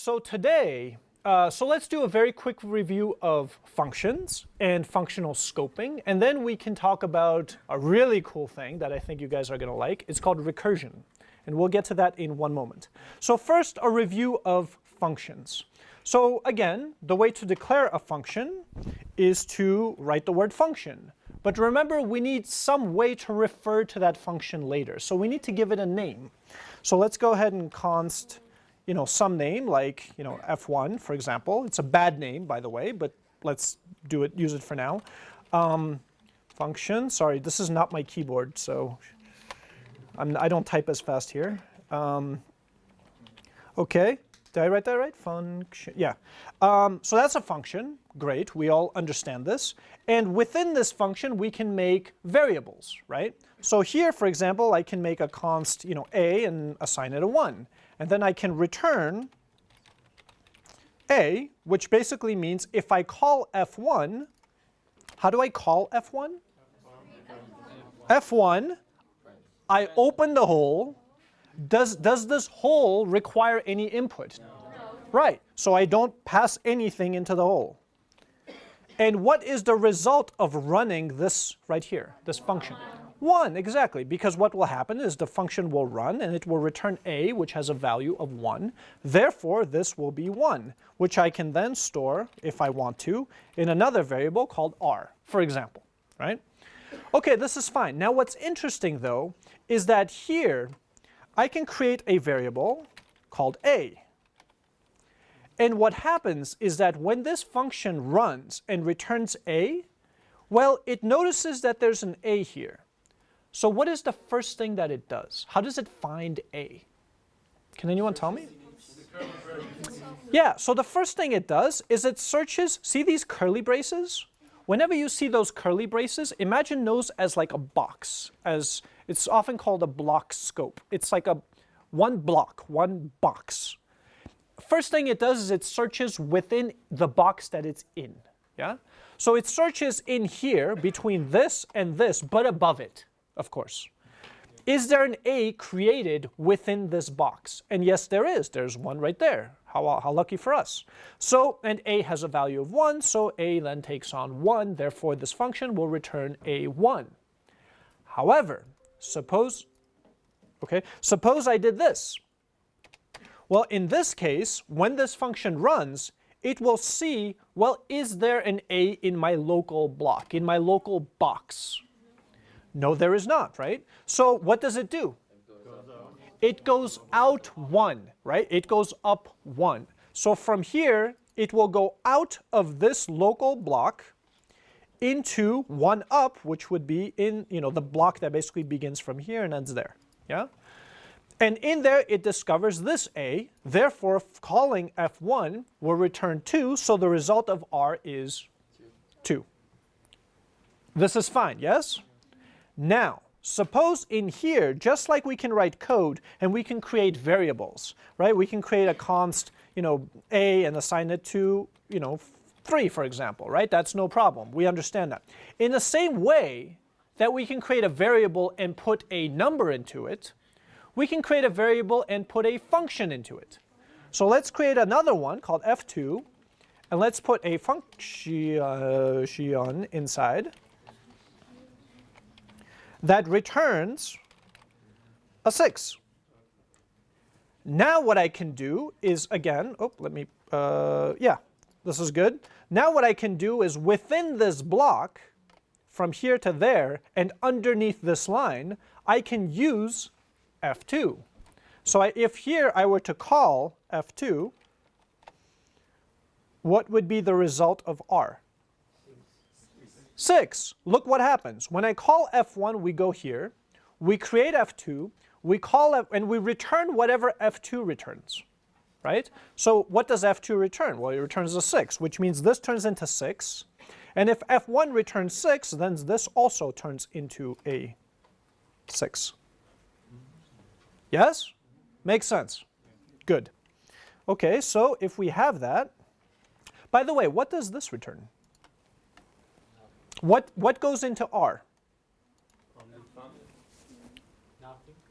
So today, uh, so let's do a very quick review of functions and functional scoping, and then we can talk about a really cool thing that I think you guys are going to like. It's called recursion, and we'll get to that in one moment. So first, a review of functions. So again, the way to declare a function is to write the word function. But remember, we need some way to refer to that function later. So we need to give it a name. So let's go ahead and const you know, some name like, you know, f1, for example. It's a bad name, by the way, but let's do it, use it for now. Um, function, sorry, this is not my keyboard, so I'm, I do not type as fast here. Um, okay, did I write that right? Function, yeah. Um, so that's a function, great, we all understand this. And within this function, we can make variables, right? So here, for example, I can make a const, you know, a and assign it a 1. And then I can return a, which basically means if I call f1, how do I call f1? f1, I open the hole. Does, does this hole require any input? Right, so I don't pass anything into the hole. And what is the result of running this right here, this function? 1, exactly, because what will happen is the function will run and it will return a, which has a value of 1. Therefore, this will be 1, which I can then store, if I want to, in another variable called r, for example, right? Okay, this is fine. Now what's interesting, though, is that here I can create a variable called a. And what happens is that when this function runs and returns a, well, it notices that there's an a here. So what is the first thing that it does? How does it find A? Can anyone tell me? Yeah, so the first thing it does is it searches, see these curly braces? Whenever you see those curly braces, imagine those as like a box, as it's often called a block scope. It's like a one block, one box. First thing it does is it searches within the box that it's in, yeah? So it searches in here between this and this, but above it of course. Is there an A created within this box? And yes, there is. There's one right there. How, how lucky for us. So, and A has a value of 1, so A then takes on 1. Therefore, this function will return A1. However, suppose, okay, suppose I did this. Well, in this case, when this function runs, it will see, well, is there an A in my local block, in my local box? No, there is not, right? So what does it do? It goes out one, right? It goes up one. So from here, it will go out of this local block into one up, which would be in, you know, the block that basically begins from here and ends there, yeah? And in there, it discovers this A, therefore calling F1 will return 2, so the result of R is 2. This is fine, yes? Now, suppose in here, just like we can write code and we can create variables, right? We can create a const, you know, a and assign it to, you know, 3, for example, right? That's no problem. We understand that. In the same way that we can create a variable and put a number into it, we can create a variable and put a function into it. So let's create another one called f2, and let's put a function inside that returns a 6. Now what I can do is, again, oh, let me, uh, yeah, this is good. Now what I can do is within this block, from here to there, and underneath this line, I can use f2. So I, if here I were to call f2, what would be the result of r? 6, look what happens. When I call f1, we go here, we create f2, we call f and we return whatever f2 returns, right? So what does f2 return? Well, it returns a 6, which means this turns into 6. And if f1 returns 6, then this also turns into a 6. Yes? Makes sense. Good. Okay, so if we have that, by the way, what does this return? What, what goes into R?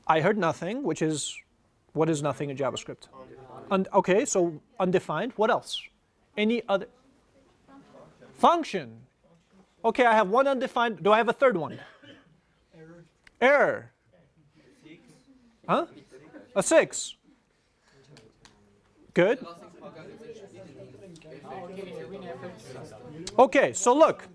I heard nothing, which is, what is nothing in JavaScript? Un- okay, so undefined. What else? Any other? Function. Okay, I have one undefined. Do I have a third one? Error. Error. Huh? A six. Good. Okay, so look.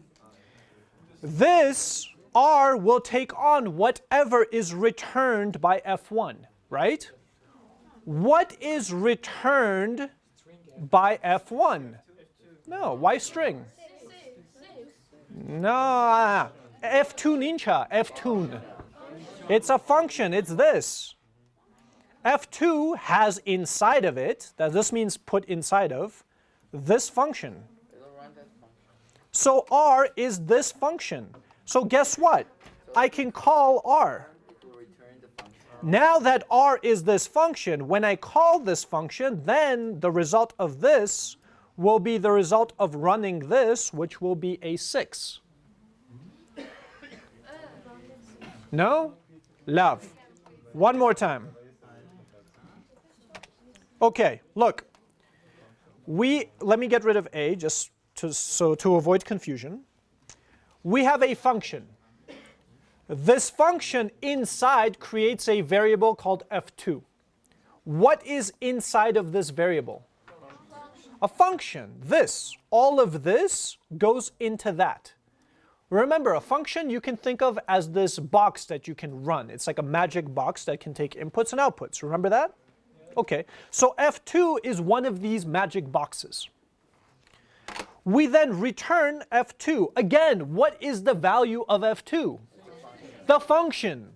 This R will take on whatever is returned by F1, right? What is returned by F1? No, why string? No, uh, F2 ninja, F2. It's a function, it's this. F2 has inside of it, that this means put inside of, this function. So R is this function. So guess what? I can call R. Now that R is this function, when I call this function, then the result of this will be the result of running this, which will be a 6. No? Love. One more time. Okay, look. We, let me get rid of A just to, so to avoid confusion. We have a function. This function inside creates a variable called f2. What is inside of this variable? A function. This. All of this goes into that. Remember, a function you can think of as this box that you can run. It's like a magic box that can take inputs and outputs. Remember that? Okay, so f2 is one of these magic boxes. We then return f2. Again, what is the value of f2? The function.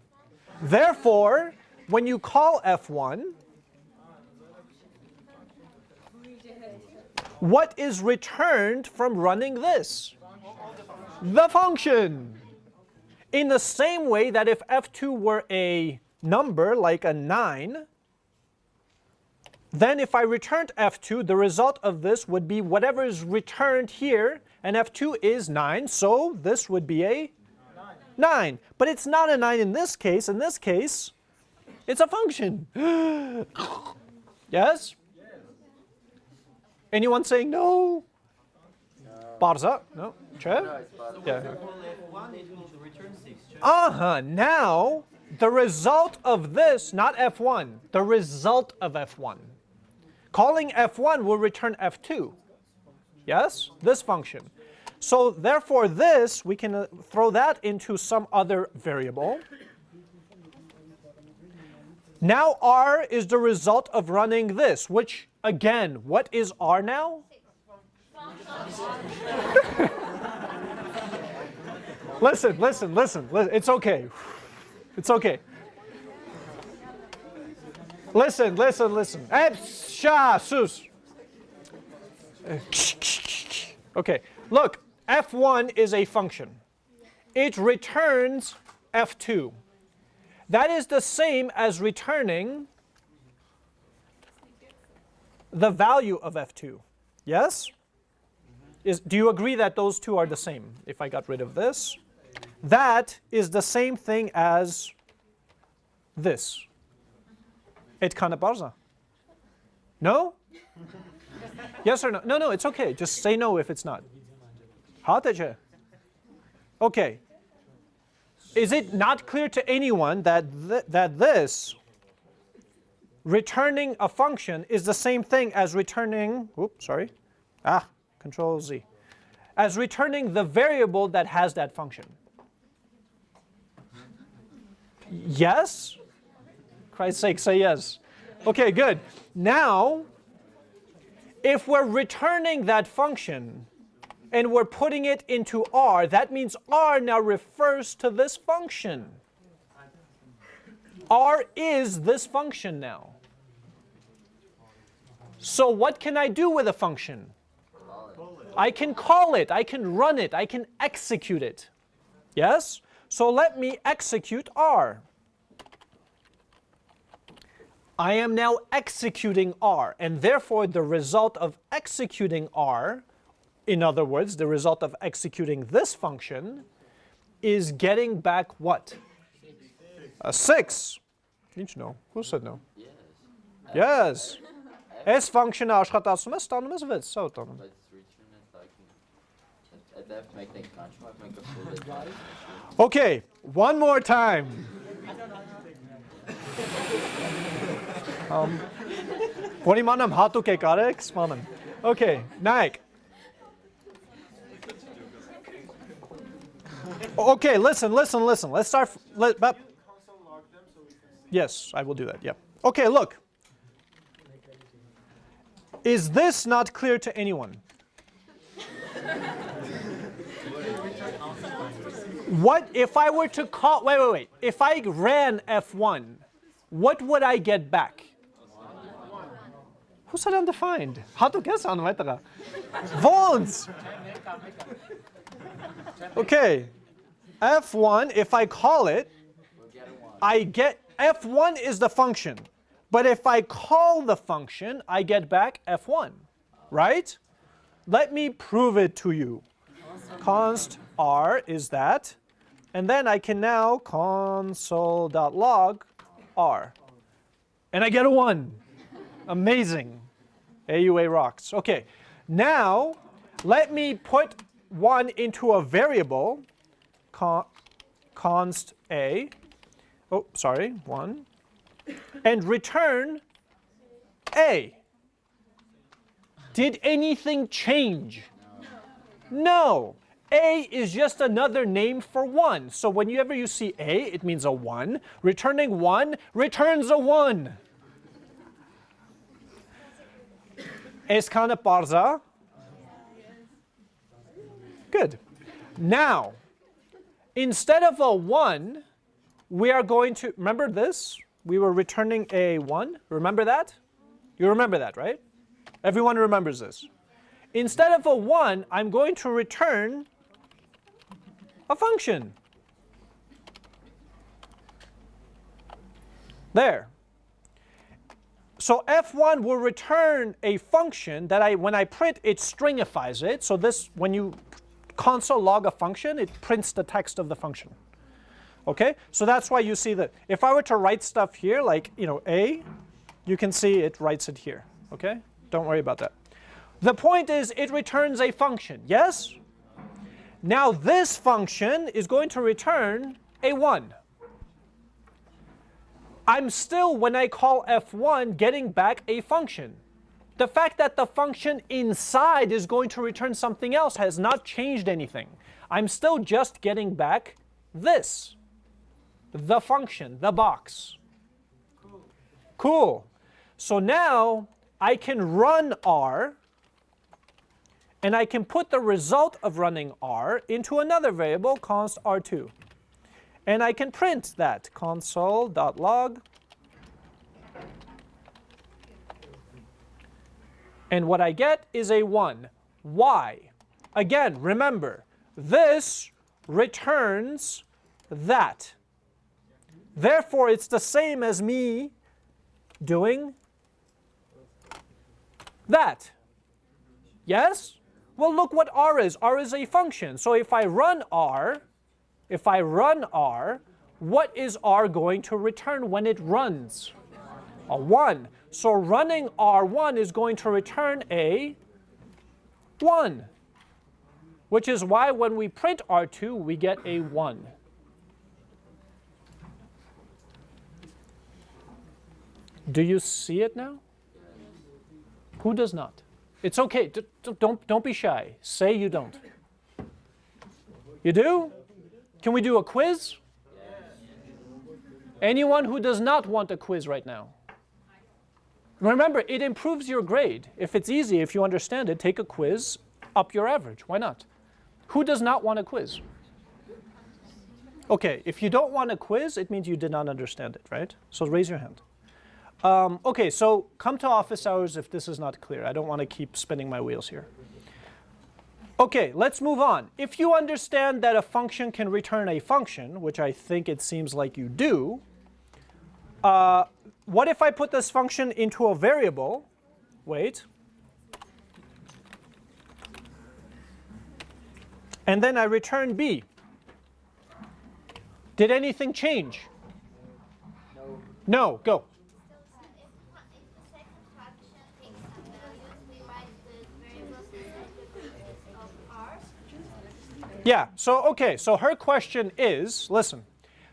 Therefore, when you call f1, what is returned from running this? The function. In the same way that if f2 were a number like a 9, then if I returned f2, the result of this would be whatever is returned here, and f2 is 9, so this would be a 9. But it's not a 9 in this case. In this case, it's a function. yes? Anyone saying no? Barza? No? Che? Yeah. Uh-huh. Now, the result of this, not F1, the result of F1 Calling f1 will return f2. Yes? This function. So therefore this, we can uh, throw that into some other variable. Now r is the result of running this, which again, what is r now? listen, listen, listen, listen, it's okay. It's okay. Listen, listen, listen. sus. Okay, look, f1 is a function. It returns f2. That is the same as returning the value of f2. Yes? Is, do you agree that those two are the same? If I got rid of this, that is the same thing as this. Etkana barza. No? yes or no? No, no, it's okay. Just say no if it's not. Hataje. Okay. Is it not clear to anyone that, th that this returning a function is the same thing as returning, oops, sorry, ah, control Z, as returning the variable that has that function? Yes? Christ's sake, say yes. Okay, good. Now, if we're returning that function and we're putting it into R, that means R now refers to this function. R is this function now. So what can I do with a function? I can call it, I can run it, I can execute it. Yes? So let me execute R. I am now executing R, and therefore the result of executing R, in other words, the result of executing this function, is getting back what? A 6. Didn't you know? Who said no? Yes. Yes. S function-ը աշխատացնում է, ստանում ես 6, սա ուտանում։ Բայց return-ը like այդ դեպ մեկն ենք կանչում, այդ մեկը full է։ Okay, one more time. um, որ իմանամ հատուկ եք արեք, սմանեմ։ Okay, նայեք։ Okay, listen, listen, listen. Let's start. f- Let, but, yes, I will do that. Yeah. Okay, look. Is this not clear to anyone? What if I were to call, wait, wait, wait. If I ran F1, what would I get back? Said undefined? How to guess on weiter? Volts. Okay. F1, if I call it, I get, F1 is the function. But if I call the function, I get back F1, right? Let me prove it to you. Const R is that. And then I can now console.log R. And I get a 1. Amazing. AUA rocks. Okay, now let me put 1 into a variable, con const A. Oh, sorry, 1. And return A. Did anything change? No. A is just another name for 1. So whenever you see A, it means a 1. Returning 1 returns a 1. Eskana parza. Good. Now, instead of a 1, we are going to, remember this? We were returning a 1. Remember that? You remember that, right? Everyone remembers this. Instead of a 1, I'm going to return a function. There. So f1 will return a function that I, when I print, it stringifies it. So this, when you console log a function, it prints the text of the function. Okay, so that's why you see that. If I were to write stuff here, like you know a, you can see it writes it here. Okay, don't worry about that. The point is, it returns a function. Yes. Now this function is going to return a one. I'm still, when I call f1, getting back a function. The fact that the function inside is going to return something else has not changed anything. I'm still just getting back this, the function, the box. Cool. So now I can run R, and I can put the result of running R into another variable, const R2. And I can print that console.log. And what I get is a 1. Why? Again, remember, this returns that. Therefore, it's the same as me doing that. Yes? Well, look what R is. R is a function. So if I run R, if I run R, what is R going to return when it runs? A 1. So running R1 is going to return a 1, which is why when we print R2, we get a 1. Do you see it now? Who does not? It's okay. D- don't, don't be shy. Say you don't. You do? Can we do a quiz? Anyone who does not want a quiz right now? Remember, it improves your grade. If it's easy, if you understand it, take a quiz, up your average. Why not? Who does not want a quiz? Okay, if you don't want a quiz, it means you did not understand it, right? So raise your hand. Um, okay, so come to office hours if this is not clear. I don't want to keep spinning my wheels here. Okay, let's move on. If you understand that a function can return a function, which I think it seems like you do, uh, what if I put this function into a variable? Wait. And then I return b. Did anything change? No. No, go. If, if the second function takes Yeah, so okay, so her question is, listen,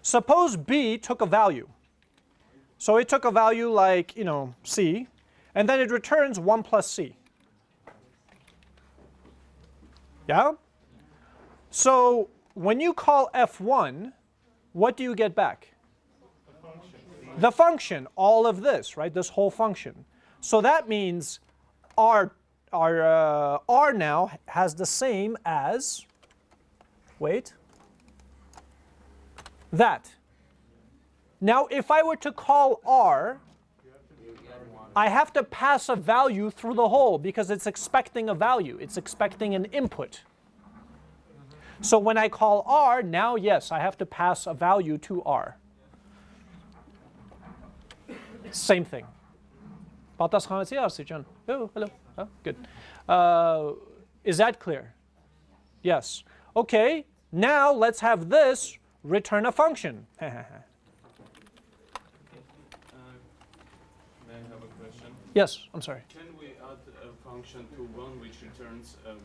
suppose B took a value. So it took a value like, you know, C, and then it returns 1 plus C. Yeah? So when you call f1, what do you get back? The function. the function, all of this, right? This whole function. So that means r, r, uh, r now has the same as, wait, that. Now if I were to call r, I have to pass a value through the hole because it's expecting a value. It's expecting an input. So when I call r, now yes, I have to pass a value to r. Same thing. Oh, hello. Oh, good. Uh, is that clear? Yes. Okay, now let's have this return a function. Yes, I'm sorry. Can we add a function to 1 which returns a 1?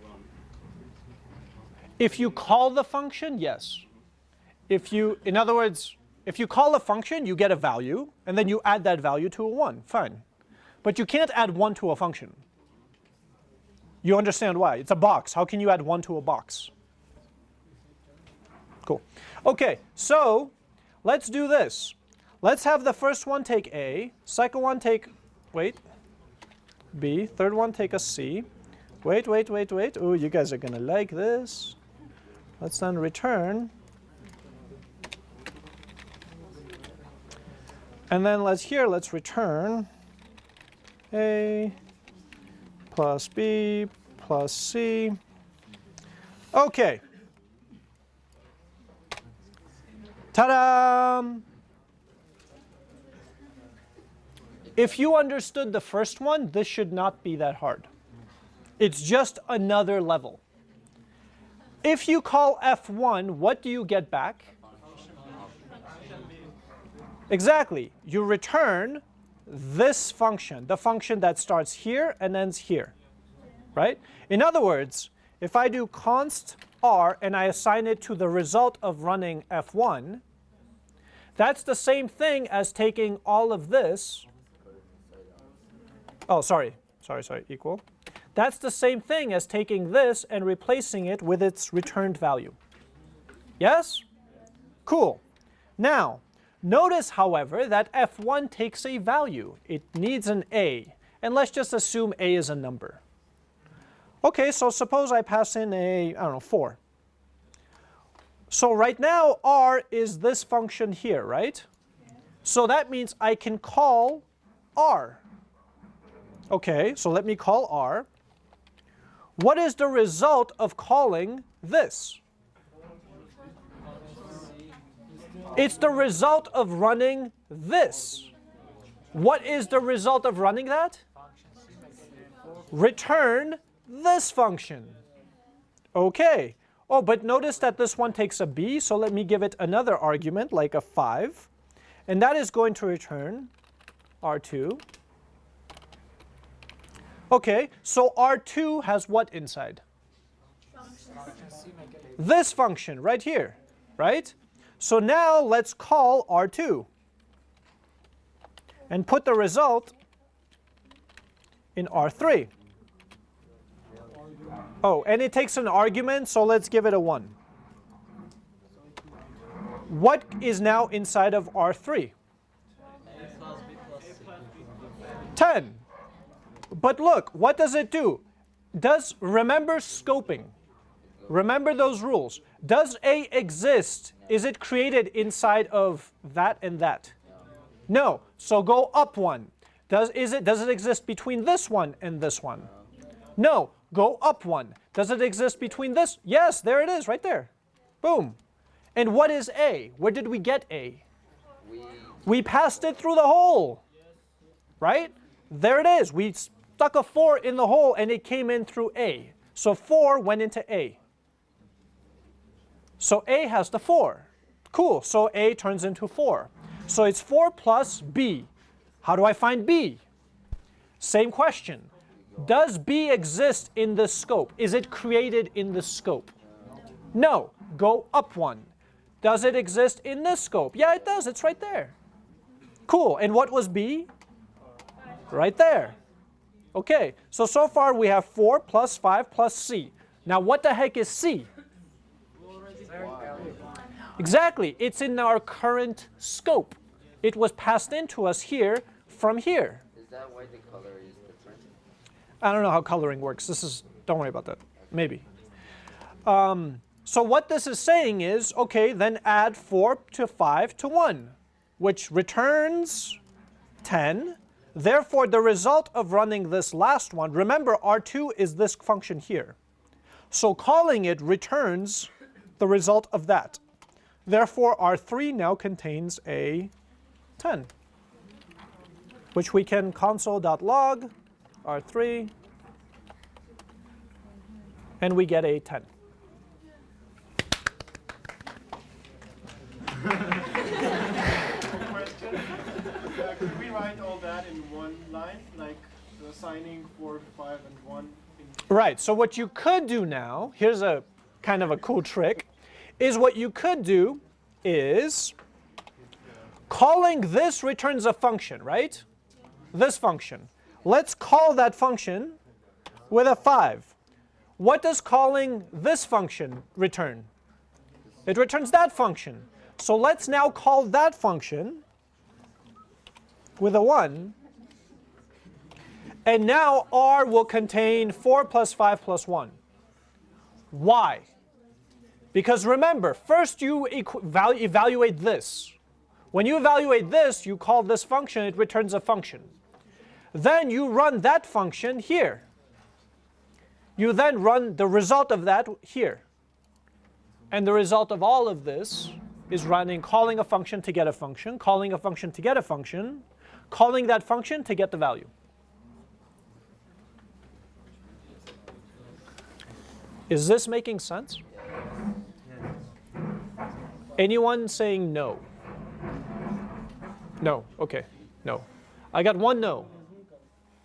If you call the function, yes. If you, in other words, if you call a function, you get a value, and then you add that value to a 1, fine. But you can't add 1 to a function. You understand why? It's a box. How can you add 1 to a box? Cool. Okay, so let's do this. Let's have the first one take A, second one take, wait, B, third one take a C. Wait, wait, wait, wait. Oh, you guys are gonna like this. Let's then return. And then let's here, let's return A plus B plus C. Okay. Ta-da! If you understood the first one, this should not be that hard. It's just another level. If you call f1, what do you get back? Exactly. You return this function, the function that starts here and ends here, right? In other words, if I do const r and I assign it to the result of running f1, that's the same thing as taking all of this Oh, sorry, sorry, sorry, equal. That's the same thing as taking this and replacing it with its returned value. Yes? Cool. Now, notice, however, that f1 takes a value. It needs an a. And let's just assume a is a number. Okay, so suppose I pass in a, I don't know, 4. So right now, r is this function here, right? So that means I can call r. Okay, so let me call R. What is the result of calling this? It's the result of running this. What is the result of running that? Return this function. Okay. Oh, but notice that this one takes a b, so let me give it another argument, like a 5. And that is going to return r2. Okay, so R2 has what inside? This function right here, right? So now let's call R2 and put the result in R3. Oh, and it takes an argument, so let's give it a 1. What is now inside of R3? 10. But look, what does it do? Does, remember scoping. Remember those rules. Does A exist? Is it created inside of that and that? No. So go up one. Does, is it, does it exist between this one and this one? No. Go up one. Does it exist between this? Yes, there it is, right there. Boom. And what is A? Where did we get A? We, passed it through the hole. Right? There it is. We stuck a 4 in the hole and it came in through A. So 4 went into A. So A has the 4. Cool, so A turns into 4. So it's 4 plus B. How do I find B? Same question. Does B exist in the scope? Is it created in the scope? No. Go up one. Does it exist in this scope? Yeah, it does. It's right there. Cool. And what was b? Right there. Okay, so so far we have 4 plus 5 plus c. Now what the heck is c? Exactly, it's in our current scope. It was passed into us here from here. Is that why the color? I don't know how coloring works. This is, don't worry about that. Maybe. Um, so what this is saying is, okay, then add 4 to 5 to 1, which returns 10. Therefore, the result of running this last one, remember R2 is this function here. So calling it returns the result of that. Therefore, R3 now contains a 10, which we can console.log R3, and we get a 10. Uh, could we write all that in one line, like assigning four, five, and one? Right, so what you could do now, here's a kind of a cool trick, is what you could do is calling this returns a function, right? This function. Let's call that function with a 5. What does calling this function return? It returns that function. So let's now call that function with a 1 and now R will contain 4 plus 5 plus 1. Why? Because remember, first you evaluate this. When you evaluate this, you call this function, it returns a function. Then you run that function here. You then run the result of that here. And the result of all of this is running, calling a function to get a function, calling a function to get a function, calling that function to get the value. Is this making sense? Anyone saying no? No, okay, no. I got one no.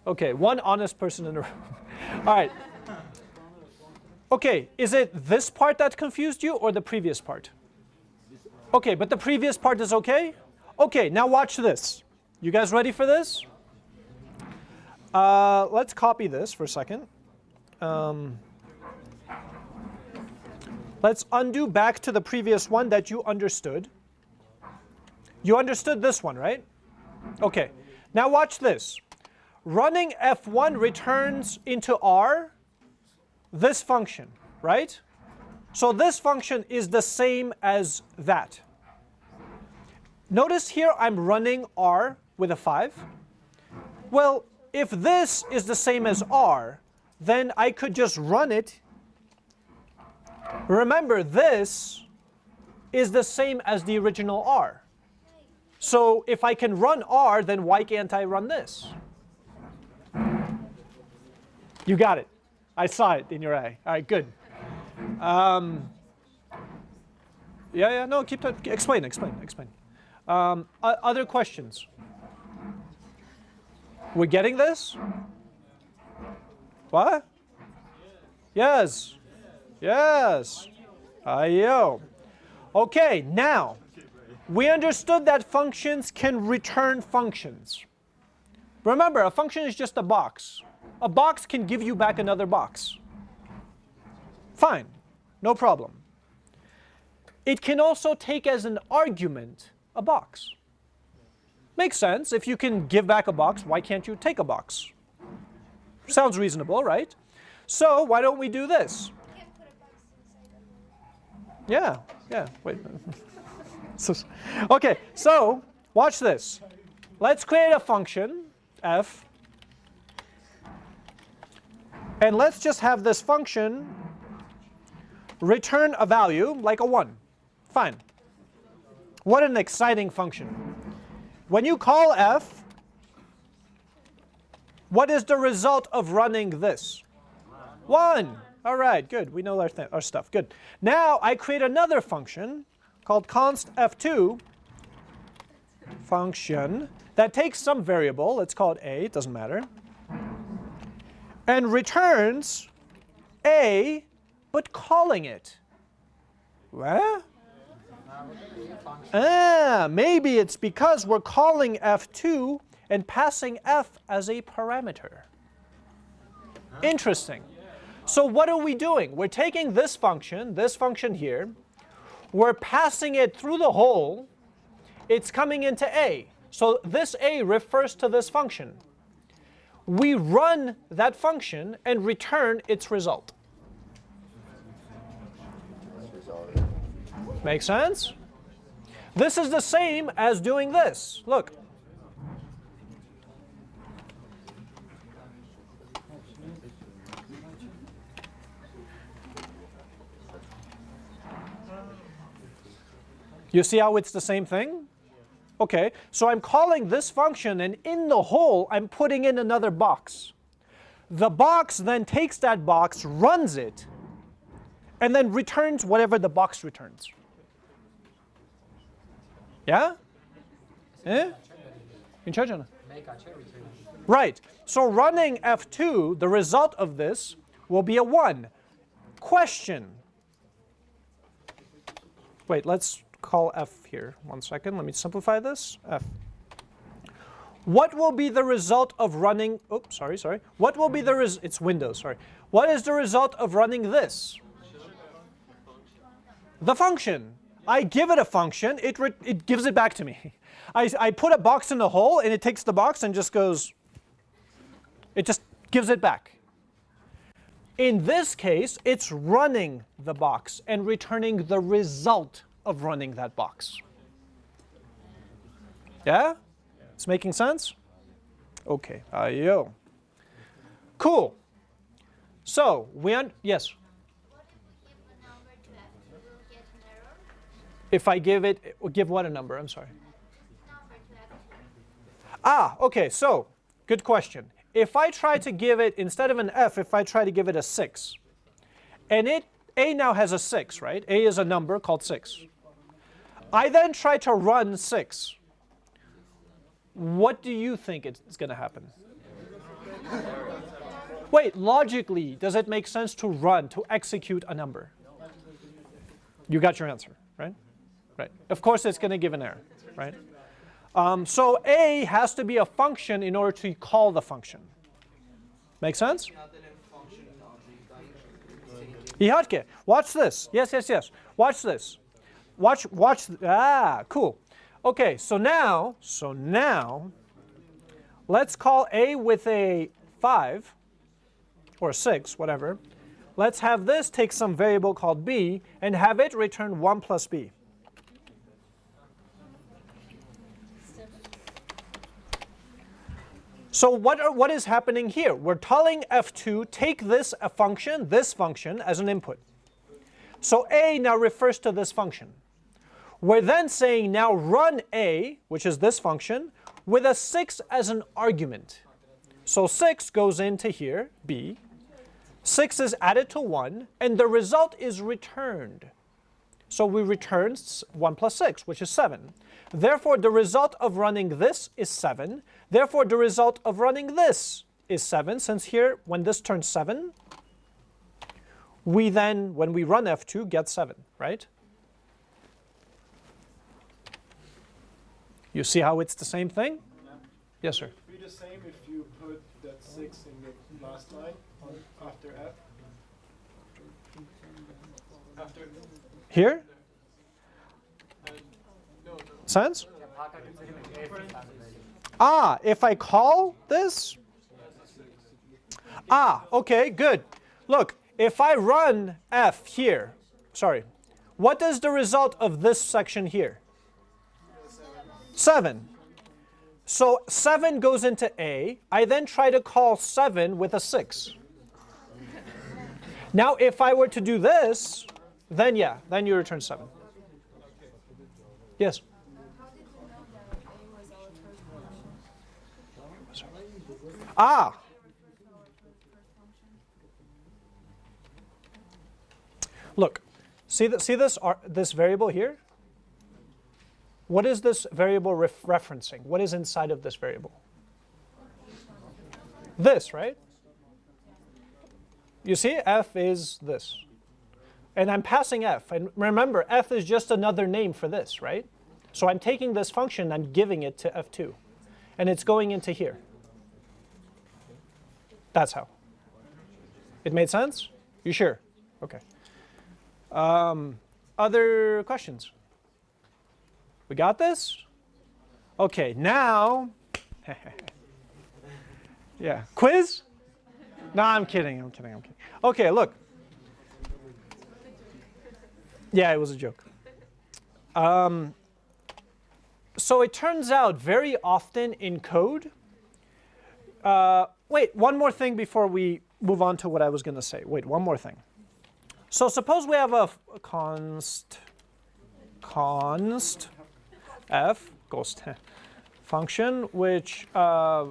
Okay, one honest person in the room. All right. Okay, is it this part that confused you or the previous part? Okay, but the previous part is okay? Okay, now watch this. You guys ready for this? Uh, let's copy this for a second. Um, let's undo back to the previous one that you understood. You understood this one, right? Okay, now watch this. Running f1 returns into R this function, right? So this function is the same as that. Notice here I'm running R with a 5. Well, if this is the same as R, then I could just run it. Remember, this is the same as the original R. So if I can run R, then why can't I run this? You got it. I saw it in your eye. All right, good. Um, yeah, yeah, no, keep that. Explain, explain, explain. Um, other questions? We're getting this? What? Yes. Yes. Ayo. Okay, now, we understood that functions can return functions. Remember, a function is just a box. A box can give you back another box. Fine, no problem. It can also take as an argument a box. Makes sense. If you can give back a box, why can't you take a box? Sounds reasonable, right? So why don't we do this? Yeah, yeah, wait. okay, so watch this. Let's create a function, f, and let's just have this function return a value like a 1. Fine. What an exciting function. When you call f, what is the result of running this? 1. All right, good. We know our, our stuff. Good. Now I create another function called const f2 function that takes some variable. Let's call it a. It doesn't matter. And returns a, but calling it. What? Ah, maybe it's because we're calling f2 and passing f as a parameter. Interesting. So what are we doing? We're taking this function, this function here, we're passing it through the hole, it's coming into A. So this A refers to this function. We run that function and return its result. Make sense? This is the same as doing this. Look. You see how it's the same thing? Okay, so I'm calling this function, and in the hole I'm putting in another box. The box then takes that box, runs it, and then returns whatever the box returns. Yeah? Eh? In Right. So running F2, the result of this will be a 1. Question. Wait, let's call F here. One second. Let me simplify this. F. What will be the result of running, oops, sorry, sorry. What will be the, res it's Windows, sorry. What is the result of running this? The function. I give it a function, it, it gives it back to me. I, I put a box in the hole and it takes the box and just goes, it just gives it back. In this case, it's running the box and returning the result of running that box. Yeah? It's making sense? Okay, ayo. Cool. So, we, un yes? If I give it, give what a number? I'm sorry. Ah, okay, so, good question. If I try to give it, instead of an f, if I try to give it a 6, and it, a now has a 6, right? a is a number called 6. I then try to run 6. What do you think is going to happen? Wait, logically, does it make sense to run, to execute a number? You got your answer, right? Right. Of course, it's going to give an error, right? Um, so a has to be a function in order to call the function. Make sense? Ihatke, watch this. Yes, yes, yes. Watch this. Watch, watch. Ah, cool. Okay, so now, so now, let's call a with a 5 or 6, whatever. Let's have this take some variable called b and have it return 1 plus b. So what, are, what is happening here? We're telling f2, take this a function, this function, as an input. So a now refers to this function. We're then saying now run a, which is this function, with a 6 as an argument. So 6 goes into here, b. 6 is added to 1, and the result is returned. So we return 1 plus 6, which is 7. Therefore, the result of running this is 7. Therefore, the result of running this is 7, since here, when this turns 7, we then, when we run F2, get 7, right? You see how it's the same thing? Yes, sir. Be the same if you put that 6 in the last line after F? After Here? Sense? Ah, if I call this? Ah, okay, good. Look, if I run f here, sorry, what is the result of this section here? 7. So 7 goes into A. I then try to call 7 with a 6. Now if I were to do this, then yeah, then you return 7. Yes? Ah! Look, see, the, see this, this variable here? What is this variable ref referencing? What is inside of this variable? This, right? You see, f is this. and I'm passing f. And remember, f is just another name for this, right? So I'm taking this function, I'm giving it to f2. And it's going into here. That's how. It made sense? You sure? Okay. Um, other questions? We got this? Okay, now, yeah, quiz? No, I'm kidding, I'm kidding, I'm kidding. Okay, look. Yeah, it was a joke. Um, so it turns out very often in code, uh, wait, one more thing before we move on to what I was going to say. Wait, one more thing. So suppose we have a const, const f, ghost function, which, uh,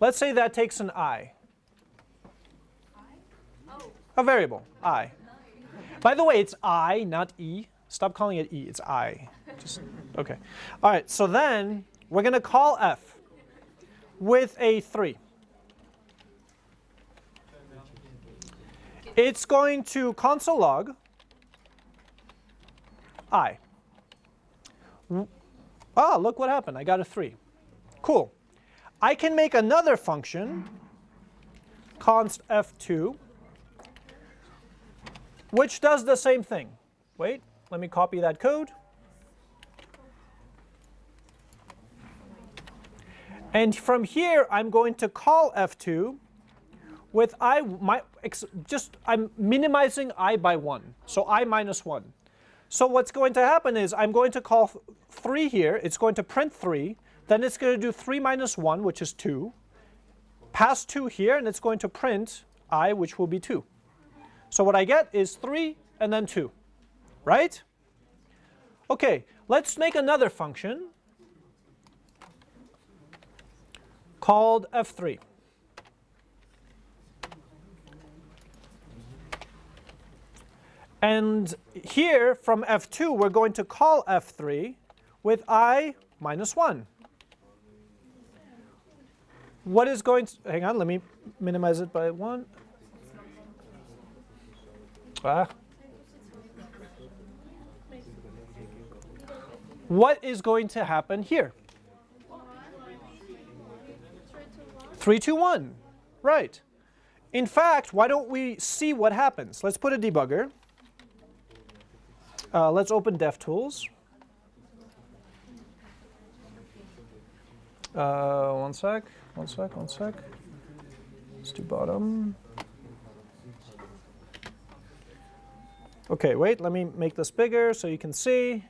let's say that takes an i. A variable, i. By the way, it's i, not e. Stop calling it e, it's i. Just, okay. All right, so then we're going to call f with a 3. It's going to console log i. Ah, look what happened. I got a 3. Cool. I can make another function, const f2, which does the same thing. Wait, let me copy that code. And from here, I'm going to call f2 with i, my, just I'm minimizing i by 1, so i minus 1. So what's going to happen is I'm going to call 3 here, it's going to print 3, then it's going to do 3 minus 1, which is 2, pass 2 here, and it's going to print i, which will be 2. So what I get is 3 and then 2, right? Okay, let's make another function called f3. And here from f2, we're going to call f3 with i minus 1. What is going to, hang on, let me minimize it by 1. Ah. What is going to happen here? 3, 2, 1. Right. In fact, why don't we see what happens? Let's put a debugger. Uh, let's open DevTools. Uh, one sec, one sec, one sec. Let's do bottom. Okay, wait, let me make this bigger so you can see.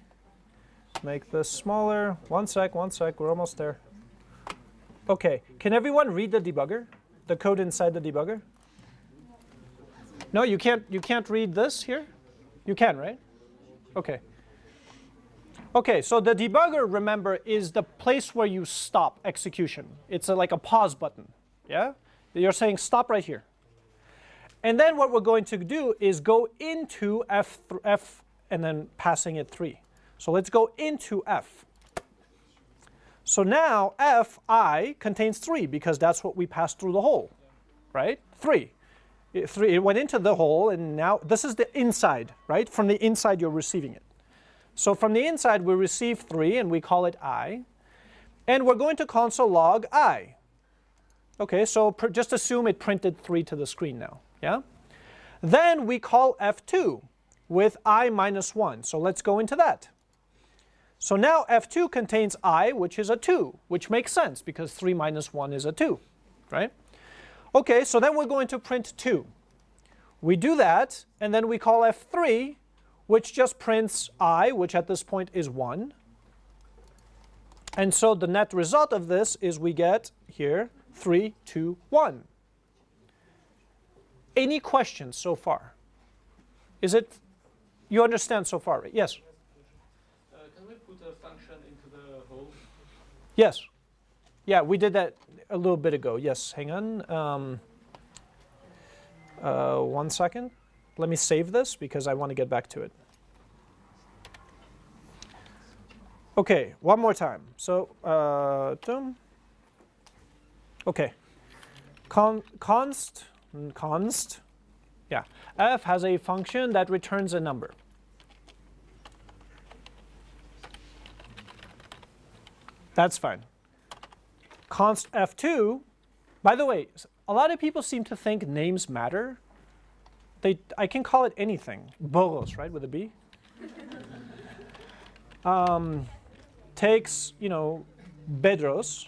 Make this smaller. One sec, one sec, we're almost there. Okay, can everyone read the debugger? The code inside the debugger? No, you can't, you can't read this here? You can, right? Okay. Okay, so the debugger, remember, is the place where you stop execution. It's a, like a pause button, yeah? You're saying stop right here. And then what we're going to do is go into F, F and then passing it 3. So let's go into F. So now Fi contains 3 because that's what we passed through the hole, right? 3. It, three. it went into the hole and now this is the inside, right? From the inside you're receiving it. So from the inside we receive 3 and we call it i. And we're going to console log i. Okay, so just assume it printed 3 to the screen now. Yeah? Then we call f2 with i minus 1. So let's go into that. So now f2 contains i, which is a 2, which makes sense because 3 minus 1 is a 2, right? Okay, so then we're going to print 2. We do that, and then we call f3, which just prints i, which at this point is 1. And so the net result of this is we get here 3, 2, 1. Any questions so far? Is it, you understand so far, right? Yes? Uh, can we put a function into the hole? Yes. Yeah, we did that a little bit ago. Yes, hang on. Um, uh, one second. Let me save this because I want to get back to it. Okay, one more time. So, uh, okay. Con const, const Yeah, f has a function that returns a number. That's fine. Const f2, by the way, a lot of people seem to think names matter. They, I can call it anything. Boros, right, with a B. Um, takes, you know, Bedros.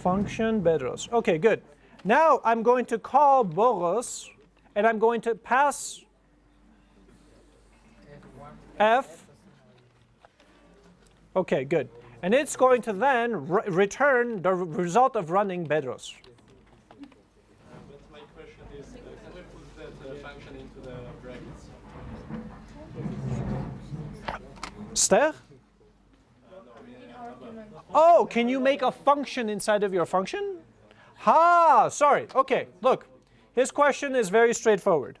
Function Bedros. Okay, good. Now I'm going to call Boros, and I'm going to pass f. Okay, good. And it's going to then re- return the result of running Bedros. But my question is, can we put that function into the brackets? Ster? Oh, can you make a function inside of your function? Ha, sorry. Okay, look. His question is very straightforward.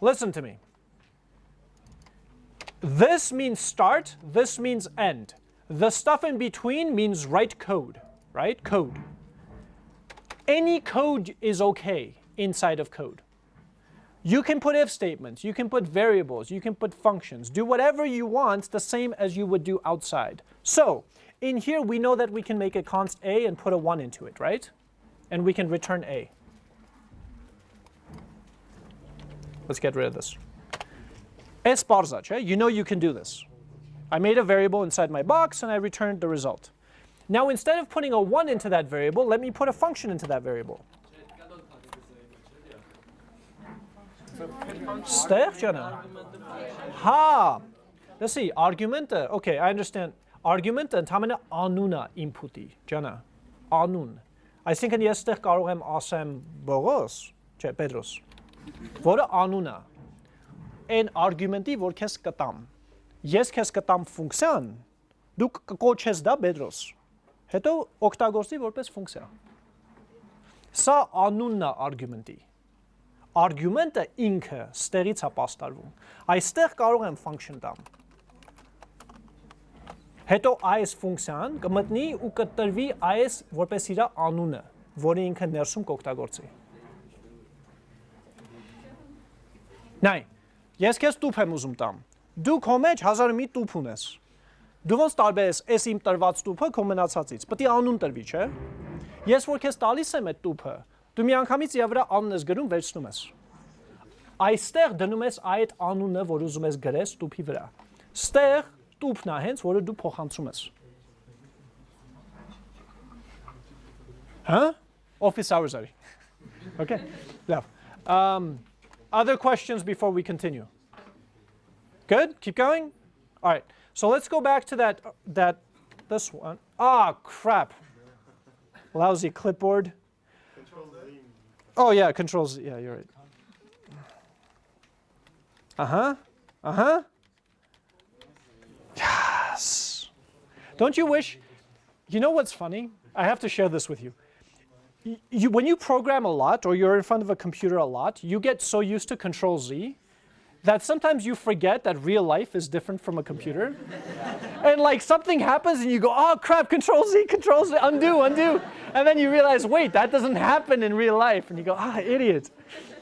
Listen to me. This means start, this means end. The stuff in between means write code, right? Code. Any code is okay inside of code. You can put if statements, you can put variables, you can put functions, do whatever you want the same as you would do outside. So, in here we know that we can make a const a and put a 1 into it, right? And we can return a. Let's get rid of this. Es barzac, you know you can do this. I made a variable inside my box and I returned the result. Now instead of putting a 1 into that variable, let me put a function into that variable. Ster canım. Ha. Let's see. Argument. Okay, I understand. Argument ընդամենը անուն է input-ի, ջանա։ Անուն։ Այսինքն ես ստեղ կարող եմ ասեմ Բողոս, չէ, Պետրոս, որը անուն է։ Այն argument-ի, որ քեզ կտամ։ Ես քեզ կտամ ֆունկցիան, դու կկոչես դա Պետրոս։ Հետո օգտագործի որպես ֆունկցիա։ Սա անունն է argument-ի argument-ը ինքը ստեղից է պաստարվում։ Այստեղ կարող եմ function տամ։ Հետո այս ֆունկցիան կմտնի ու կտրվի այս որպես իր անունը, որը ինքը ներսում կօգտագործի։ Նայ, ես քեզ տուփ եմ ուզում տամ։ Դու քո մեջ 1000 մի տուփ ունես։ Դու ոնց տարբերես այս իմ տրված տուփը քո մնացածից։ Պետք է անուն տրվի, չէ՞։ Ես որ քեզ տալիս եմ այդ տուփը, դու միանգամից իր վրա անուն ես գրում, վերցնում ես։ Այստեղ դնում ես այդ անունը, որ ուզում ես գրես տուփի վրա։ Ստեղ տուփն է հենց, որը դու փոխանցում ես։ Հա? Office hours are. Okay. Love. Um, other questions before we continue? Good? Keep going? All right. So let's go back to that that this one. Ah, crap. Lousy clipboard. Oh yeah, controls. Yeah, you're right. Uh huh. Uh huh. Yes. Don't you wish? You know what's funny? I have to share this with you. You, when you program a lot or you're in front of a computer a lot, you get so used to Control Z that sometimes you forget that real life is different from a computer. and like something happens and you go, oh crap, Control Z, Control Z, undo, undo. And then you realize, wait, that doesn't happen in real life. And you go, ah, idiot.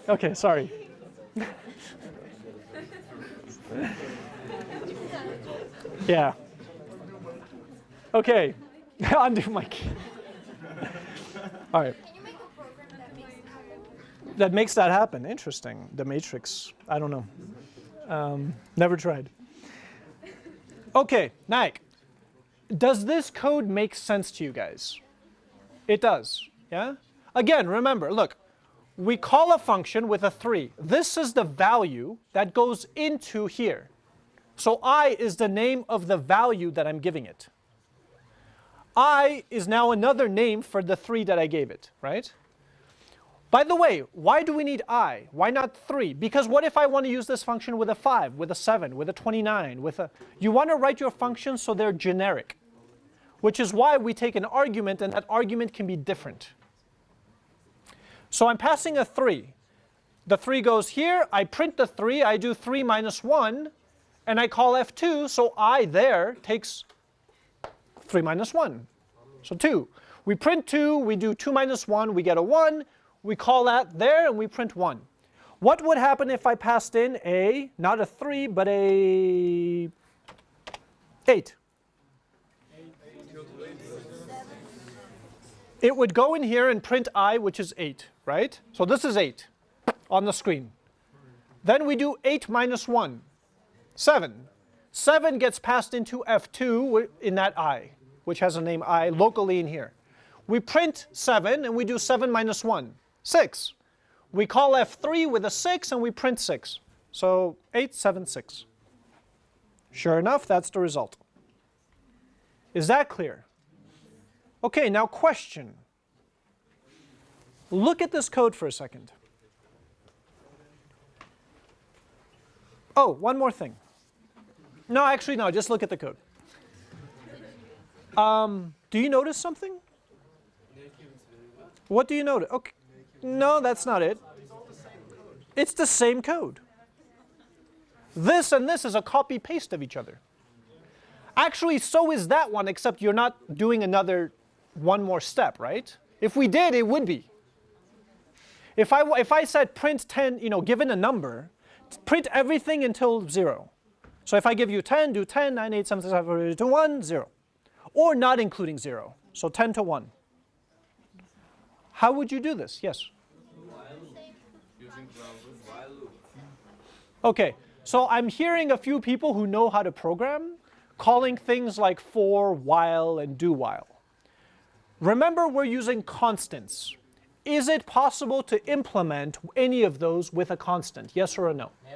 Okay, sorry. yeah. Okay, undo my key. All right. Can you make a program that makes it happen? That makes that happen. Interesting. The Matrix. I don't know. Um, never tried. Okay, Nike. Does this code make sense to you guys? It does. Yeah? Again, remember, look, we call a function with a 3. This is the value that goes into here. So i is the name of the value that I'm giving it. I is now another name for the 3 that I gave it, right? By the way, why do we need i? Why not 3? Because what if I want to use this function with a 5, with a 7, with a 29, with a... You want to write your functions so they're generic, which is why we take an argument and that argument can be different. So I'm passing a 3. The 3 goes here, I print the 3, I do 3 minus 1, and I call f2, so i there takes 3 minus 1, so 2. We print 2, we do 2 minus 1, we get a 1. We call that there and we print 1. What would happen if I passed in a, not a 3, but a 8? It would go in here and print i, which is 8, right? So this is 8 on the screen. Then we do 8 minus 1, 7. 7 gets passed into F2 in that i, which has a name i locally in here. We print 7 and we do 7 minus 1, 6. We call F3 with a 6 and we print 6. So 8, 7, 6. Sure enough, that's the result. Is that clear? Okay, now question. Look at this code for a second. Oh, one more thing. No, actually, no, just look at the code. Um, do you notice something? What do you notice? Okay. No, that's not it. It's the same code. This and this is a copy paste of each other. Actually, so is that one, except you're not doing another one more step, right? If we did, it would be. If I, if I said print 10, you know, given a number, print everything until 0. So if I give you 10, do 10, 9, 8, 7, 6, 5, 4, 3, 2, 1, 0. Or not including 0. So 10 to 1. How would you do this? Yes? Using while loop. Okay, so I'm hearing a few people who know how to program calling things like for, while, and do while. Remember, we're using constants. Is it possible to implement any of those with a constant? Yes or a no? We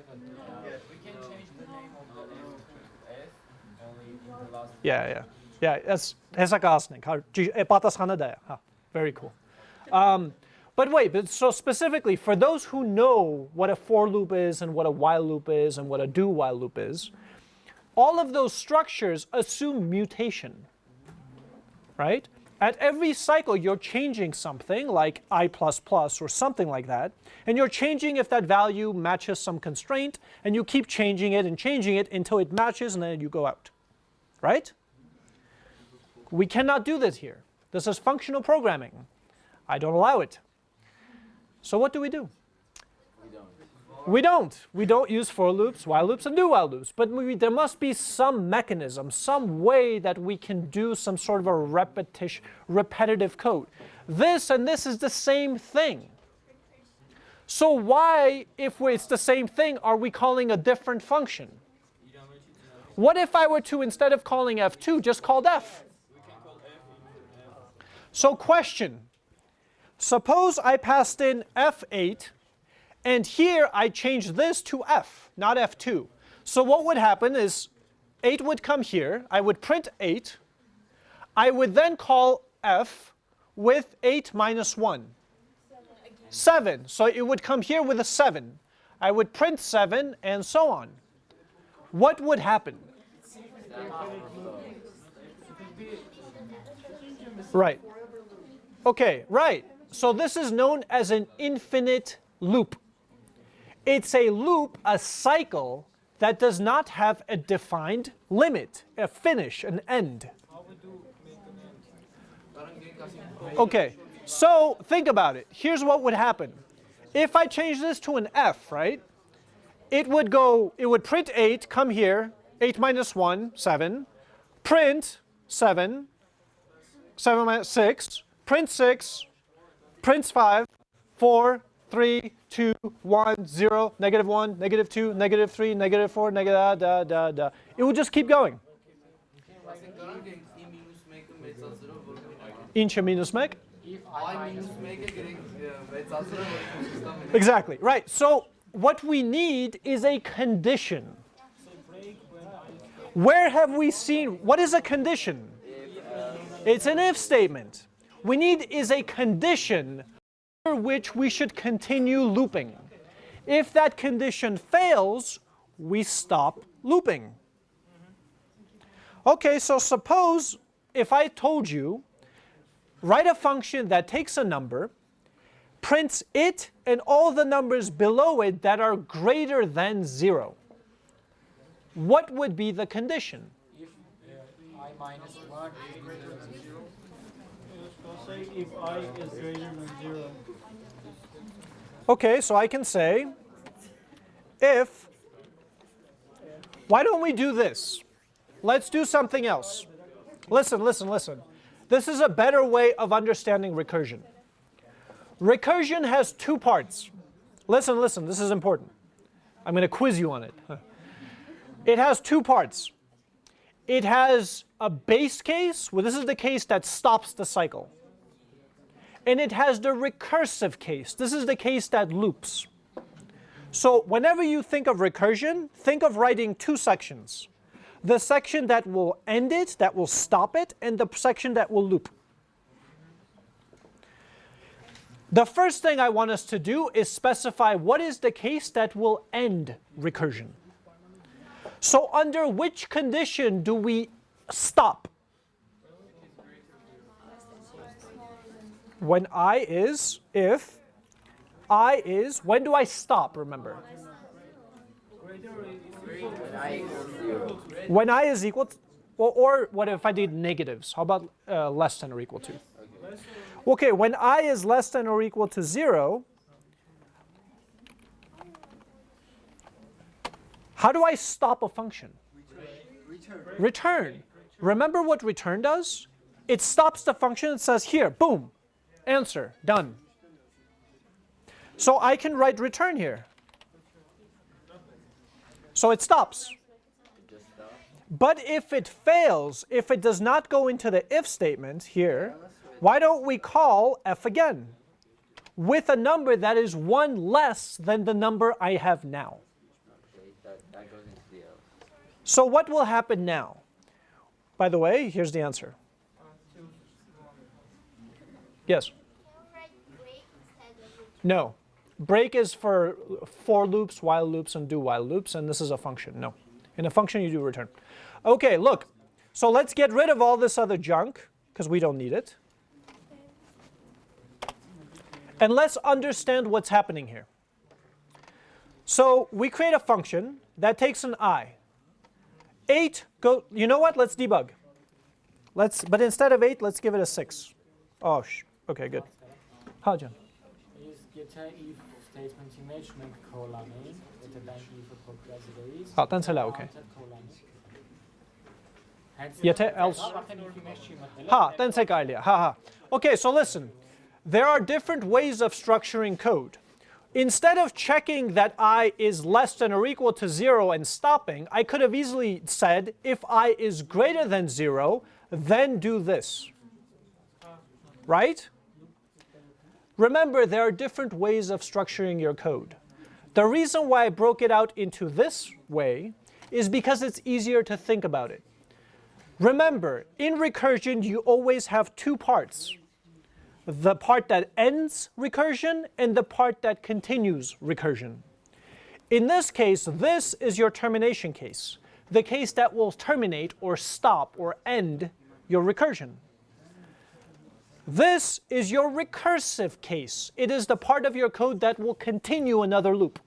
can change the name of the F to F only in the last. Yeah, yeah. Yeah, that's eh, Batas ah, Very cool. Um, but wait, but so specifically, for those who know what a for loop is and what a while loop is and what a do while loop is, all of those structures assume mutation, right? At every cycle, you're changing something like i++ or something like that, and you're changing if that value matches some constraint, and you keep changing it and changing it until it matches, and then you go out, right? We cannot do this here. This is functional programming. I don't allow it. So what do we do? We don't. We don't. We don't use for loops, while loops, and do while loops. But we, there must be some mechanism, some way that we can do some sort of a repetition, repetitive code. This and this is the same thing. So why, if it's the same thing, are we calling a different function? What if I were to, instead of calling f2, just called f? So question, suppose I passed in f8 and here I change this to f, not f2. So what would happen is 8 would come here, I would print 8, I would then call f with 8 minus 1. 7, so it would come here with a 7. I would print 7 and so on. What would happen? Right. Okay, right. So this is known as an infinite loop. It's a loop, a cycle, that does not have a defined limit, a finish, an end. Okay, so think about it. Here's what would happen. If I change this to an f, right, it would go, it would print 8, come here, 8 minus 1, 7, print 7, 7 minus 6, print 6, prints 5, 4, 3, 2, 1, 0, negative 1, negative 2, negative 3, negative 4, negative da, da, da, da. It will just keep going. Inch minus meg? Exactly, right. So what we need is a condition. Where have we seen, what is a condition? It's an if statement. We need is a condition under which we should continue looping. If that condition fails, we stop looping. Okay, so suppose if I told you, write a function that takes a number, prints it and all the numbers below it that are greater than 0. What would be the condition? If minus 1 is greater than 0. Okay, so I can say if, why don't we do this? Let's do something else. Listen, listen, listen. This is a better way of understanding recursion. Recursion has two parts. Listen, listen, this is important. I'm going to quiz you on it. It has two parts. It has a base case, well, this is the case that stops the cycle. And it has the recursive case. This is the case that loops. So whenever you think of recursion, think of writing two sections. The section that will end it, that will stop it, and the section that will loop. The first thing I want us to do is specify what is the case that will end recursion. So under which condition do we stop? When i is, if, i is, when do I stop, remember? When I is equal to, or, or what if I did negatives? How about uh, less than or equal to? Okay, when i is less than or equal to 0, how do I stop a function? Return. Remember what return does? It stops the function and says, here, boom, answer, done. So I can write return here. So it stops. But if it fails, if it does not go into the if statement here, why don't we call f again with a number that is one less than the number I have now? So what will happen now? By the way, here's the answer. Yes? No. Break is for for loops, while loops, and do while loops, and this is a function. No. In a function, you do return. Okay, look. So let's get rid of all this other junk, because we don't need it. And let's understand what's happening here. So we create a function that takes an i. 8 go you know what let's debug let's but instead of 8 let's give it a 6 oh sh okay good. Oh, ha canım Biz geçen if statement'i matchment kullanmayı, öteden if'i kopyalayacağız. Ha, ten tyle, okej. Yeter Yeter, else. else. ha then take idea. Ha ha. Okay so listen. There are different ways of structuring code. Instead of checking that i is less than or equal to 0 and stopping i could have easily said if i is greater than 0 then do this. Right Remember, there are different ways of structuring your code. The reason why I broke it out into this way is because it's easier to think about it. Remember, in recursion, you always have two parts. The part that ends recursion and the part that continues recursion. In this case, this is your termination case, the case that will terminate or stop or end your recursion. This is your recursive case. It is the part of your code that will continue another loop.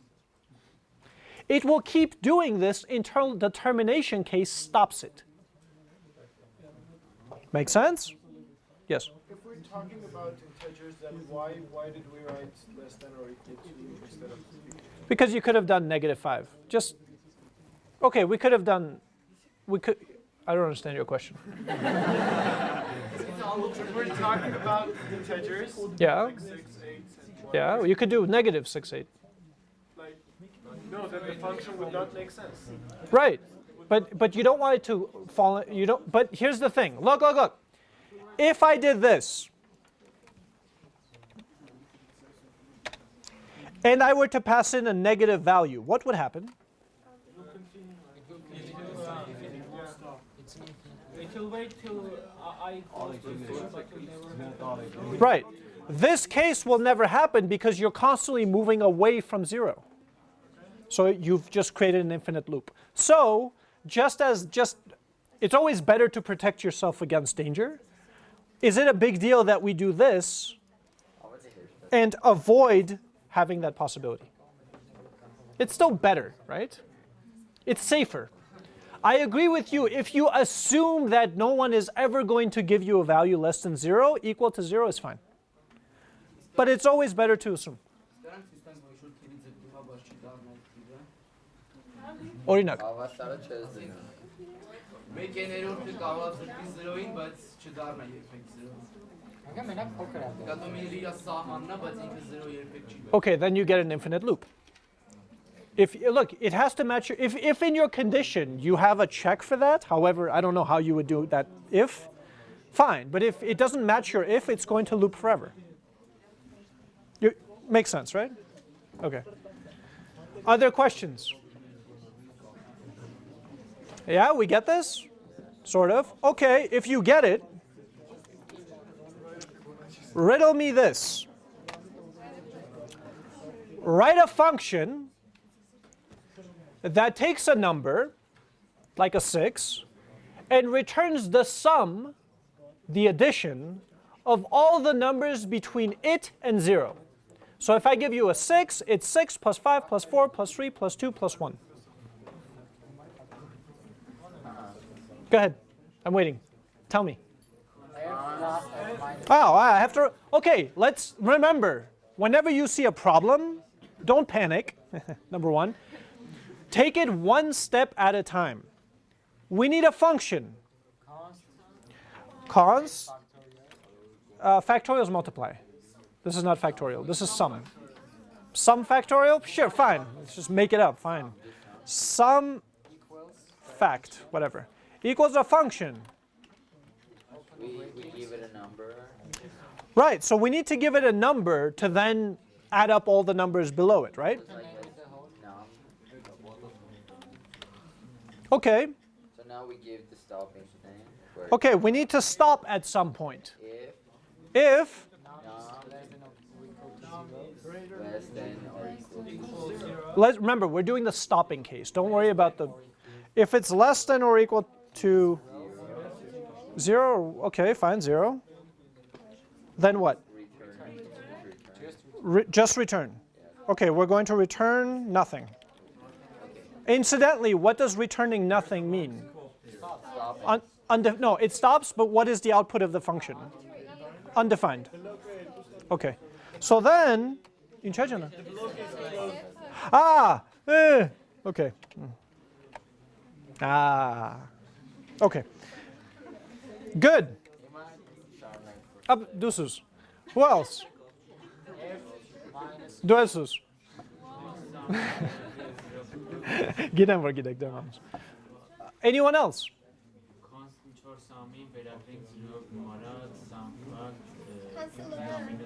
It will keep doing this until the termination case stops it. Make sense? Yes. If we're talking about integers, then why why did we write less than or equal to instead of Because you could have done negative 5. Just, okay, we could have done, we could, I don't understand your question. We're talking about integers, Yeah, like six, eight, yeah, you could do negative 6, 8. like no, then the function would not make sense. Right. But but you don't want it to fall you don't but here's the thing. Look, look, look. If I did this and I were to pass in a negative value, what would happen? It will wait till Right. This case will never happen because you're constantly moving away from zero. So you've just created an infinite loop. So just as just it's always better to protect yourself against danger. Is it a big deal that we do this and avoid having that possibility. It's still better, right? It's safer. I agree with you. If you assume that no one is ever going to give you a value less than 0, equal to 0 is fine. But it's always better to assume. Օրինակ չես դնում։ Մեկ կարող է 0-ին, բայց չդառնա երբեք 0։ մենակ փոքր է։ Դա իր բայց ինքը 0 երբեք չի Okay, then you get an infinite loop. If look, it has to match your, if if in your condition you have a check for that, however, I don't know how you would do that if, fine. But if it doesn't match your if, it's going to loop forever. You, makes sense, right? Okay. Other questions? Yeah, we get this? Sort of. Okay, if you get it, riddle me this. Write a function that takes a number, like a 6, and returns the sum, the addition, of all the numbers between it and 0. So if I give you a 6, it's 6 plus 5 plus 4 plus 3 plus 2 plus 1. Go ahead. I'm waiting. Tell me. Oh, I have to. Okay, let's remember whenever you see a problem, don't panic. Number one, take it one step at a time. We need a function. Cons. Uh, factorial is multiply. This is not factorial. This is sum. Sum factorial? Sure, fine. Let's just make it up. Fine. Sum fact, whatever, equals a function. We, we a. Right, so we need to give it a number to then add up all the numbers below it, right? Like Okay, So now we give the stopping thing. Okay, we need to stop at some point. If If, num less than or equal to let's remember, we're doing the stopping case. Don't worry about the, if it's less than or equal to zero, okay, fine, zero. Then what? Re- just return. Okay, we're going to return nothing. Incidentally, what does returning nothing mean? No, it stops, but what is the output of the function? Undefined. Okay. So then, in. Ah, eh, okay. Ah, okay. Good. Ab Dusus. Who else? Duesus. Giden var gidek devam. Anyone else?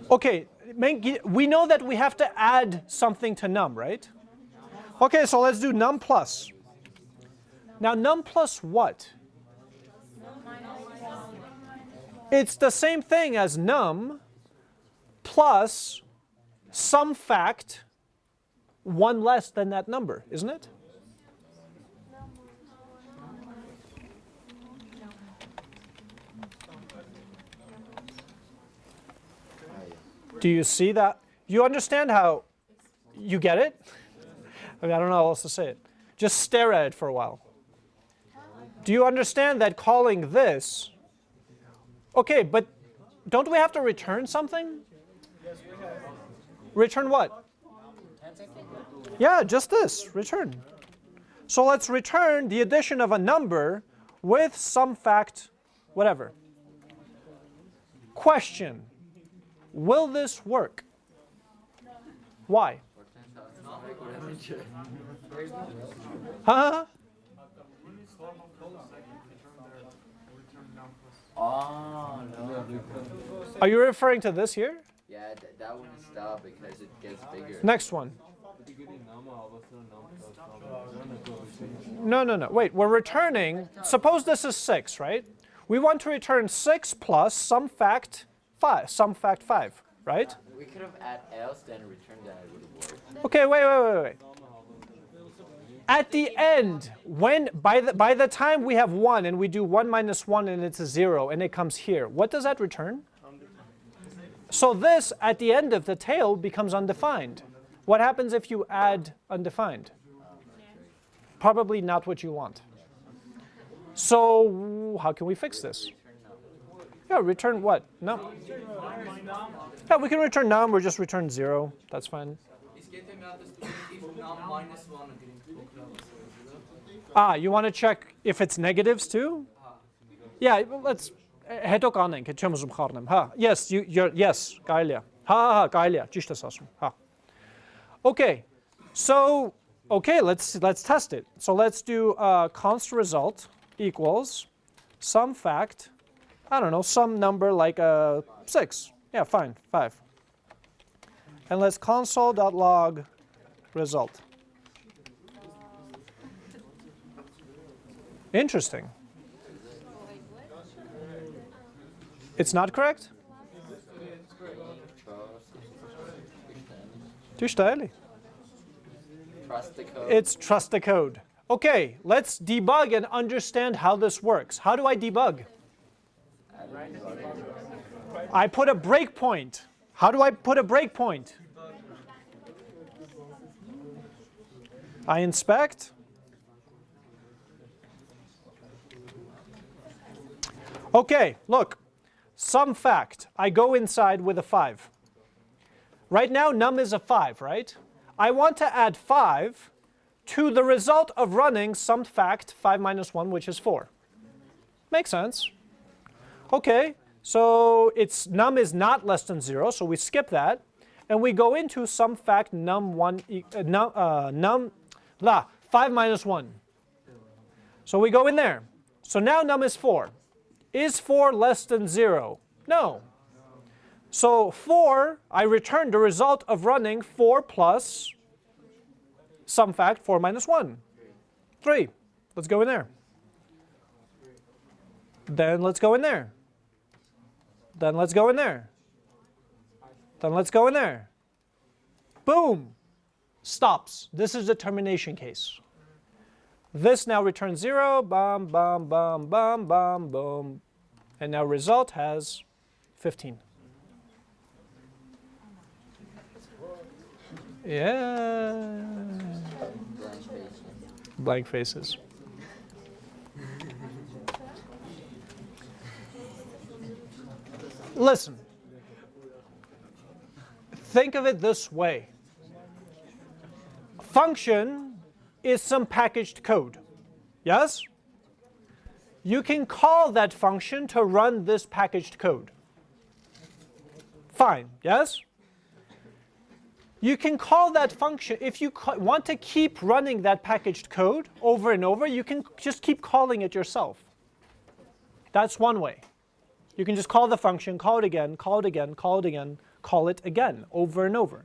Okay, we know that we have to add something to num, right? Okay, so let's do num plus. Now num plus what? It's the same thing as num plus sum fact one less than that number, isn't it? Do you see that? You understand how you get it? I mean, I don't know how else to say it. Just stare at it for a while. Do you understand that calling this? Okay, but don't we have to return something? Return what? Yeah, just this, return. So let's return the addition of a number with sum fact, whatever. Question, will this work? Why? Huh? Oh no. Are you referring to this here? Yeah, th- that wouldn't stop because it gets bigger. Next one. No, no, no. Wait, we're returning. Suppose this is 6, right? We want to return 6 plus sum fact 5, sum fact 5, right? We could have add else then return that it would have worked. Okay, wait, wait, wait, wait. At the end, when by the by the time we have 1 and we do 1 minus 1 and it's a 0 and it comes here, what does that return? So this at the end of the tail becomes undefined. What happens if you add undefined? Probably not what you want. So how can we fix this? Yeah, return what? No. Yeah, we can return num or just return zero. That's fine. Իսկ եթե մի հատ ստուգենք if num minus 1-ը գրենք փոքրավասը, Ah, you want to check if it's negatives too? Yeah, well, let's հետո կանենք, հետ չեմ ուզում խառնեմ։ Հա, yes, you you're yes, կարելի է։ Հա, հա, հա, կարելի է, ճիշտ ես ասում։ Հա։ Okay. So, okay, let's let's test it. So let's do uh, const result equals sum fact, I don't know, some number like uh, 6. Yeah, fine, 5. And let's console.log result. Interesting. It's not correct? Too early. Trust the code. It's trust the code. Okay, let's debug and understand how this works. How do I debug? I put a breakpoint. How do I put a breakpoint? I inspect. Okay, look. Sum fact. I go inside with a 5. Right now, num is a 5, right? I want to add 5 to the result of running sum fact 5 minus 1, which is 4. Makes sense. Okay, so it's num is not less than 0, so we skip that. And we go into sum fact num 1, e- uh, num, uh, num, la, 5 minus 1. So we go in there. So now num is 4. Is 4 less than 0? No. So 4, I return the result of running 4 plus sum fact 4 minus 1. 3. Let's go in there. Then let's go in there. Then let's go in there. Then let's go in there. Boom. Stops. This is the termination case. This now returns 0. Bum, bum, bum, bum, bum, boom. And now result has 15. Yeah. Blank. Faces. Listen. Think of it this way. Function is some packaged code. Yes? You can call that function to run this packaged code. Fine, yes? You can call that function, if you want to keep running that packaged code over and over, you can just keep calling it yourself. That's one way. You can just call the function, call it again, call it again, call it again, call it again, over and over.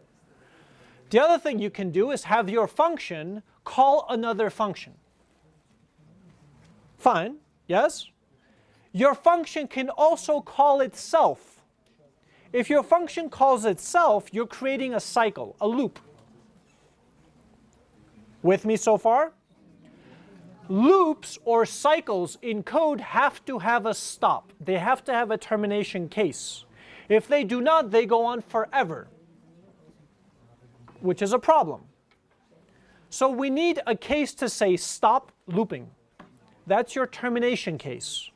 The other thing you can do is have your function call another function. Fine, yes? Your function can also call itself. If your function calls itself, you're creating a cycle, a loop. With me so far? Loops or cycles in code have to have a stop. They have to have a termination case. If they do not, they go on forever, which is a problem. So we need a case to say stop looping. That's your termination case.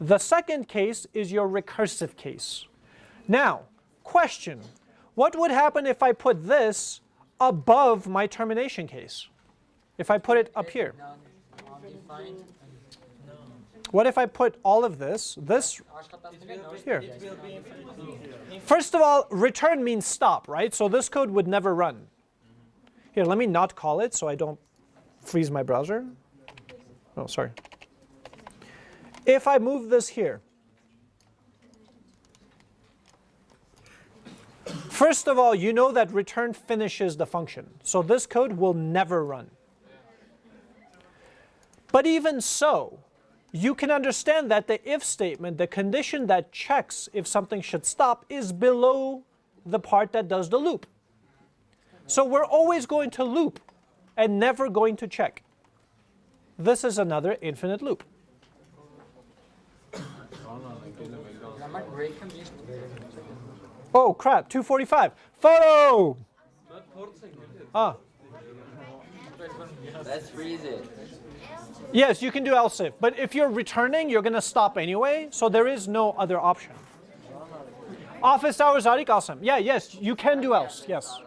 The second case is your recursive case. Now, question, what would happen if I put this above my termination case? If I put it up here? What if I put all of this, this here? First of all, return means stop, right? So this code would never run. Here, let me not call it so I don't freeze my browser. Oh, sorry. If I move this here, first of all, you know that return finishes the function. So this code will never run. But even so, you can understand that the if statement, the condition that checks if something should stop, is below the part that does the loop. So we're always going to loop and never going to check. This is another infinite loop. Ama break can be Oh crap, 245. Photo! Ah, Let's freeze it. Yes, you can do else if, but if you're returning, you're gonna stop anyway, so there is no other option. Office hours Arik awesome. Yeah, yes, you can do else, yes.